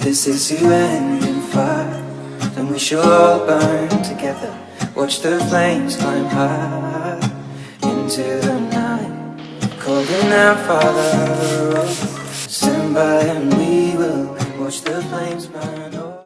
This is you end in fire. Then we shall all burn together. Watch the flames climb high Into the night. Calling out Father oh, Stand by and we will Watch the flames burn